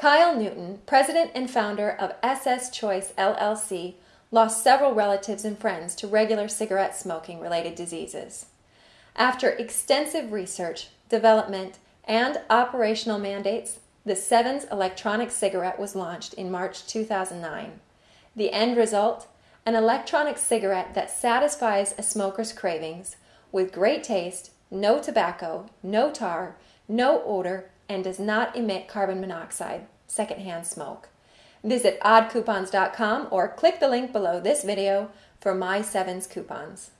Kyle Newton, president and founder of SS Choice LLC, lost several relatives and friends to regular cigarette smoking related diseases. After extensive research, development, and operational mandates, the Sevens electronic cigarette was launched in March 2009. The end result? An electronic cigarette that satisfies a smoker's cravings with great taste, no tobacco, no tar, no odor, and does not emit carbon monoxide, secondhand smoke. Visit oddcoupons.com or click the link below this video for My Sevens coupons.